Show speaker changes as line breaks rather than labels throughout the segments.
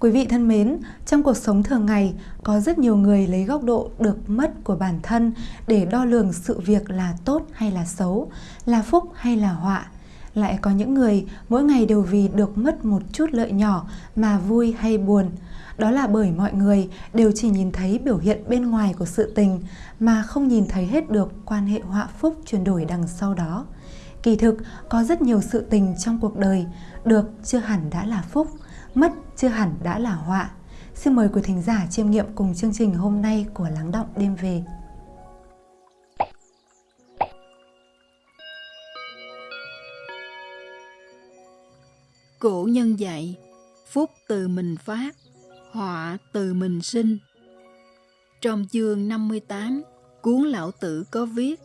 Quý vị thân mến, trong cuộc sống thường ngày, có rất nhiều người lấy góc độ được mất của bản thân để đo lường sự việc là tốt hay là xấu, là phúc hay là họa. Lại có những người mỗi ngày đều vì được mất một chút lợi nhỏ mà vui hay buồn. Đó là bởi mọi người đều chỉ nhìn thấy biểu hiện bên ngoài của sự tình mà không nhìn thấy hết được quan hệ họa phúc chuyển đổi đằng sau đó. Kỳ thực, có rất nhiều sự tình trong cuộc đời, được chưa hẳn đã là phúc, mất chưa hẳn đã là họa. Xin mời quý thính giả chiêm nghiệm cùng chương trình hôm nay của Lắng Động Đêm Về.
Cổ nhân dạy, phúc từ mình phát, họa từ mình sinh. Trong chương 58, cuốn lão tử có viết,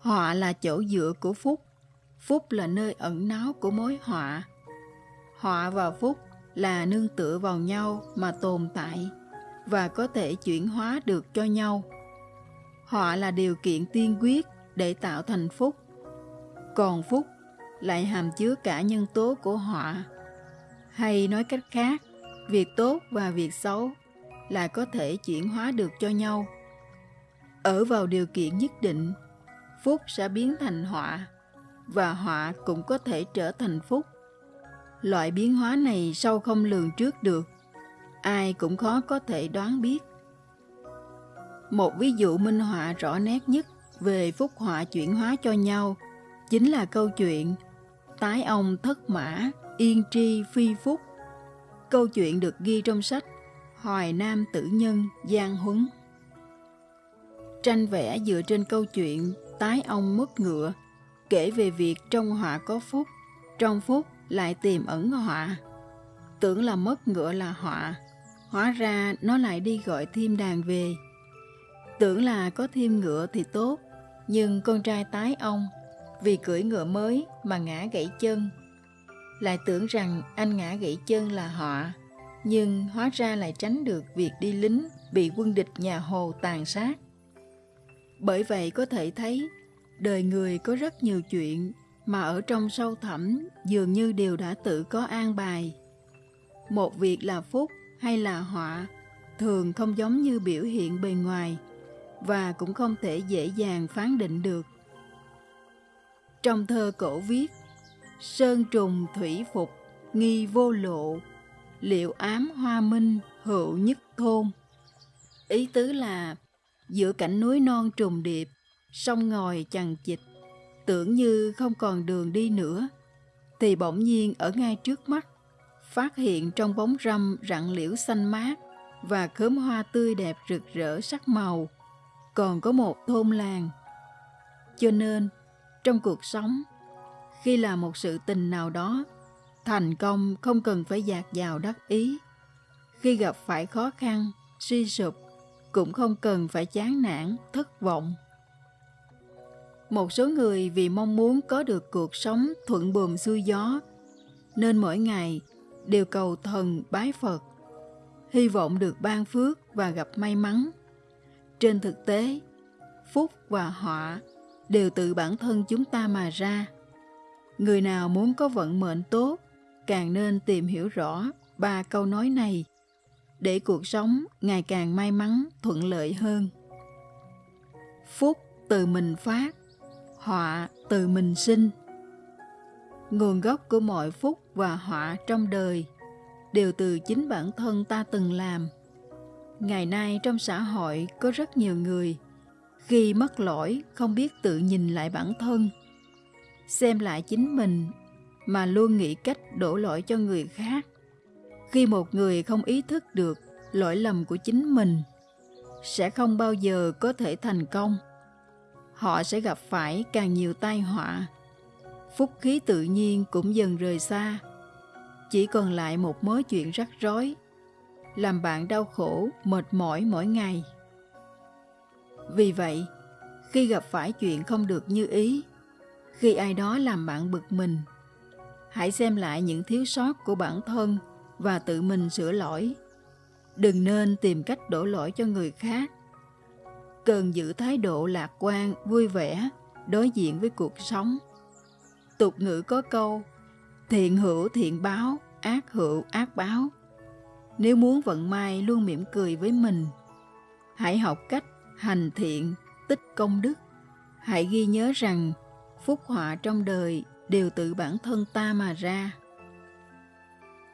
họa là chỗ dựa của phúc, phúc là nơi ẩn náu của mối họa. Họa và phúc là nương tựa vào nhau mà tồn tại và có thể chuyển hóa được cho nhau. Họa là điều kiện tiên quyết để tạo thành phúc. Còn phúc lại hàm chứa cả nhân tố của họa. Hay nói cách khác, việc tốt và việc xấu là có thể chuyển hóa được cho nhau. Ở vào điều kiện nhất định, phúc sẽ biến thành họa và họa cũng có thể trở thành phúc. Loại biến hóa này sâu không lường trước được, ai cũng khó có thể đoán biết. Một ví dụ minh họa rõ nét nhất về phúc họa chuyển hóa cho nhau chính là câu chuyện Tái ông thất mã, yên tri phi phúc. Câu chuyện được ghi trong sách Hoài Nam Tử Nhân Giang Huấn. Tranh vẽ dựa trên câu chuyện Tái ông mất ngựa, kể về việc trong họa có phúc, trong phúc lại tiềm ẩn họa. Tưởng là mất ngựa là họa, hóa ra nó lại đi gọi thêm đàn về. Tưởng là có thêm ngựa thì tốt, nhưng con trai tái ông vì cưỡi ngựa mới mà ngã gãy chân. Lại tưởng rằng anh ngã gãy chân là họa, nhưng hóa ra lại tránh được việc đi lính bị quân địch nhà Hồ tàn sát. Bởi vậy có thể thấy, đời người có rất nhiều chuyện mà ở trong sâu thẳm dường như đều đã tự có an bài. Một việc là phúc hay là họa thường không giống như biểu hiện bề ngoài và cũng không thể dễ dàng phán định được. Trong thơ cổ viết Sơn trùng thủy phục, nghi vô lộ, liệu ám hoa minh, hữu nhất thôn. Ý tứ là giữa cảnh núi non trùng điệp, sông ngòi chằng chịt, tưởng như không còn đường đi nữa, thì bỗng nhiên ở ngay trước mắt, phát hiện trong bóng râm rặng liễu xanh mát và khóm hoa tươi đẹp rực rỡ sắc màu, còn có một thôn làng. Cho nên, trong cuộc sống, khi là một sự tình nào đó, thành công không cần phải dạt dào đắc ý. Khi gặp phải khó khăn, suy sụp, cũng không cần phải chán nản, thất vọng. Một số người vì mong muốn có được cuộc sống thuận buồm xuôi gió, nên mỗi ngày đều cầu thần bái Phật, hy vọng được ban phước và gặp may mắn. Trên thực tế, phúc và họa đều từ bản thân chúng ta mà ra. Người nào muốn có vận mệnh tốt, càng nên tìm hiểu rõ ba câu nói này để cuộc sống ngày càng may mắn, thuận lợi hơn. Phúc từ mình phát, họa từ mình sinh. Nguồn gốc của mọi phúc và họa trong đời đều từ chính bản thân ta từng làm. Ngày nay trong xã hội có rất nhiều người khi mất lỗi không biết tự nhìn lại bản thân, xem lại chính mình mà luôn nghĩ cách đổ lỗi cho người khác. Khi một người không ý thức được lỗi lầm của chính mình, sẽ không bao giờ có thể thành công. Họ sẽ gặp phải càng nhiều tai họa, phúc khí tự nhiên cũng dần rời xa. Chỉ còn lại một mối chuyện rắc rối, làm bạn đau khổ, mệt mỏi mỗi ngày. Vì vậy, khi gặp phải chuyện không được như ý, khi ai đó làm bạn bực mình, hãy xem lại những thiếu sót của bản thân và tự mình sửa lỗi. Đừng nên tìm cách đổ lỗi cho người khác. Cần giữ thái độ lạc quan, vui vẻ, đối diện với cuộc sống. Tục ngữ có câu, thiện hữu thiện báo, ác hữu ác báo. nếu muốn vận may luôn mỉm cười với mình hãy học cách hành thiện tích công đức hãy ghi nhớ rằng phúc họa trong đời đều tự bản thân ta mà ra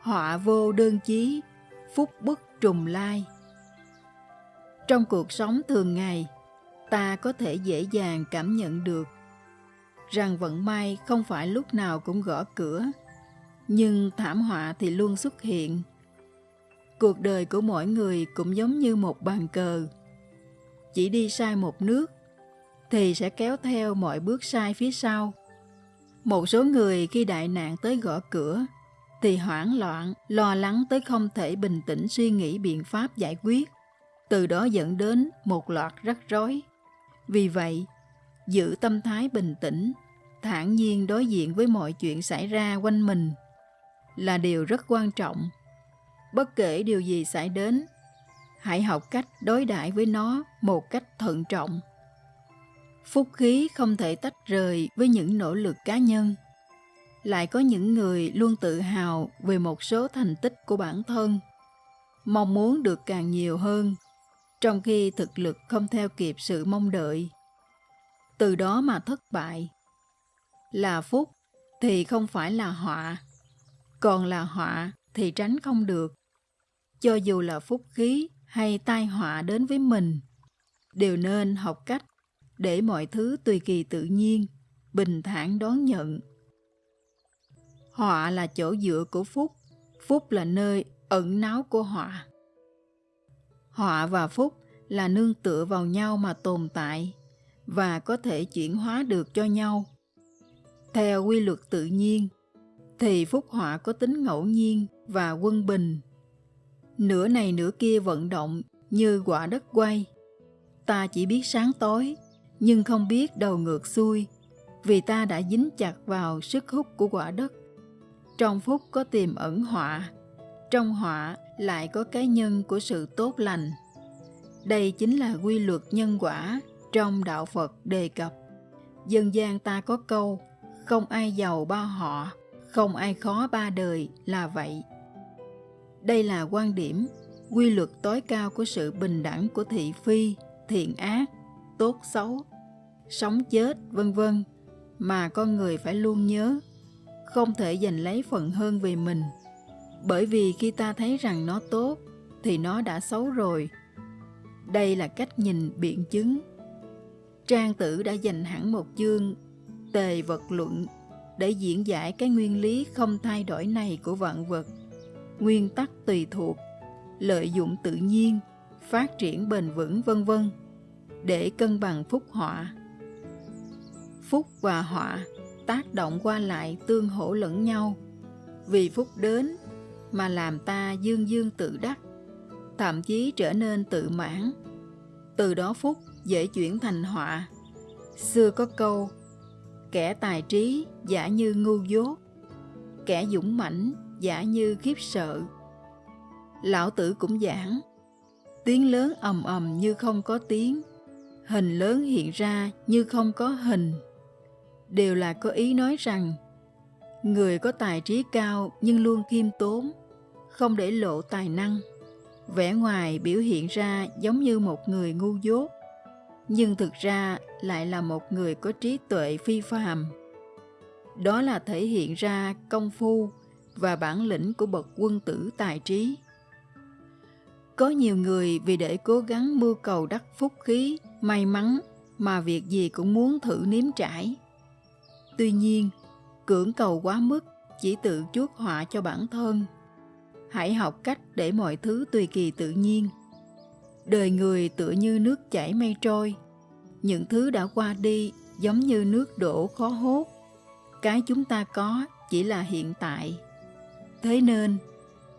họa vô đơn chí phúc bất trùng lai trong cuộc sống thường ngày, ta có thể dễ dàng cảm nhận được rằng vận may không phải lúc nào cũng gõ cửa, nhưng thảm họa thì luôn xuất hiện. Cuộc đời của mỗi người cũng giống như một bàn cờ. Chỉ đi sai một nước thì sẽ kéo theo mọi bước sai phía sau. Một số người khi đại nạn tới gõ cửa thì hoảng loạn, lo lắng tới không thể bình tĩnh suy nghĩ biện pháp giải quyết từ đó dẫn đến một loạt rắc rối. Vì vậy, giữ tâm thái bình tĩnh, thản nhiên đối diện với mọi chuyện xảy ra quanh mình là điều rất quan trọng. Bất kể điều gì xảy đến, hãy học cách đối đãi với nó một cách thận trọng. Phúc khí không thể tách rời với những nỗ lực cá nhân. Lại có những người luôn tự hào về một số thành tích của bản thân, mong muốn được càng nhiều hơn trong khi thực lực không theo kịp sự mong đợi. Từ đó mà thất bại. Là phúc thì không phải là họa. Còn là họa thì tránh không được. Cho dù là phúc khí hay tai họa đến với mình, đều nên học cách để mọi thứ tùy kỳ tự nhiên, bình thản đón nhận. Họa là chỗ dựa của phúc. Phúc là nơi ẩn náu của họa họa và phúc là nương tựa vào nhau mà tồn tại và có thể chuyển hóa được cho nhau. Theo quy luật tự nhiên, thì phúc họa có tính ngẫu nhiên và quân bình. Nửa này nửa kia vận động như quả đất quay. Ta chỉ biết sáng tối, nhưng không biết đầu ngược xuôi, vì ta đã dính chặt vào sức hút của quả đất. Trong phúc có tiềm ẩn họa trong họa lại có cái nhân của sự tốt lành. Đây chính là quy luật nhân quả trong đạo phật đề cập. Dân gian ta có câu, không ai giàu ba họ, không ai khó ba đời là vậy. Đây là quan điểm, quy luật tối cao của sự bình đẳng của thị phi, thiện ác, tốt xấu, sống chết, vân vân, mà con người phải luôn nhớ, không thể giành lấy phần hơn về mình bởi vì khi ta thấy rằng nó tốt, thì nó đã xấu rồi. Đây là cách nhìn biện chứng. Trang tử đã dành hẳn một chương tề vật luận để diễn giải cái nguyên lý không thay đổi này của vạn vật. Nguyên tắc tùy thuộc, lợi dụng tự nhiên, phát triển bền vững, vân vân, để cân bằng phúc họa. Phúc và họa tác động qua lại tương hỗ lẫn nhau. Vì phúc đến mà làm ta dương dương tự đắc, thậm chí trở nên tự mãn. Từ đó phúc dễ chuyển thành họa. Xưa có câu, kẻ tài trí giả như ngu dốt, kẻ dũng mãnh giả như khiếp sợ. Lão tử cũng giảng, tiếng lớn ầm ầm như không có tiếng, hình lớn hiện ra như không có hình. Đều là có ý nói rằng, người có tài trí cao nhưng luôn khiêm tốn không để lộ tài năng. Vẻ ngoài biểu hiện ra giống như một người ngu dốt, nhưng thực ra lại là một người có trí tuệ phi phàm. Đó là thể hiện ra công phu và bản lĩnh của bậc quân tử tài trí. Có nhiều người vì để cố gắng mưu cầu đắc phúc khí, may mắn mà việc gì cũng muốn thử nếm trải. Tuy nhiên, cưỡng cầu quá mức chỉ tự chuốc họa cho bản thân hãy học cách để mọi thứ tùy kỳ tự nhiên. Đời người tựa như nước chảy mây trôi. Những thứ đã qua đi giống như nước đổ khó hốt. Cái chúng ta có chỉ là hiện tại. Thế nên,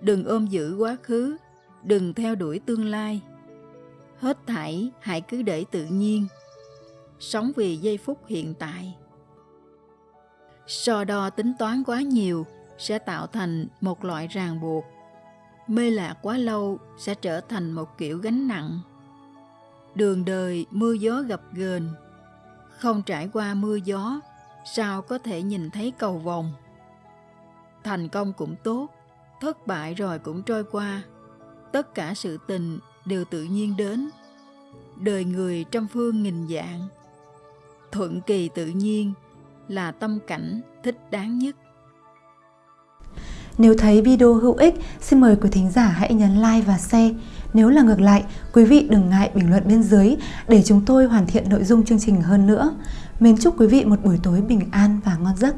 đừng ôm giữ quá khứ, đừng theo đuổi tương lai. Hết thảy hãy cứ để tự nhiên. Sống vì giây phút hiện tại. So đo tính toán quá nhiều sẽ tạo thành một loại ràng buộc mê lạc quá lâu sẽ trở thành một kiểu gánh nặng. Đường đời mưa gió gặp gờn không trải qua mưa gió, sao có thể nhìn thấy cầu vồng? Thành công cũng tốt, thất bại rồi cũng trôi qua, tất cả sự tình đều tự nhiên đến. Đời người trăm phương nghìn dạng, thuận kỳ tự nhiên là tâm cảnh thích đáng nhất
nếu thấy video hữu ích, xin mời quý thính giả hãy nhấn like và share. Nếu là ngược lại, quý vị đừng ngại bình luận bên dưới để chúng tôi hoàn thiện nội dung chương trình hơn nữa. Mến chúc quý vị một buổi tối bình an và ngon giấc.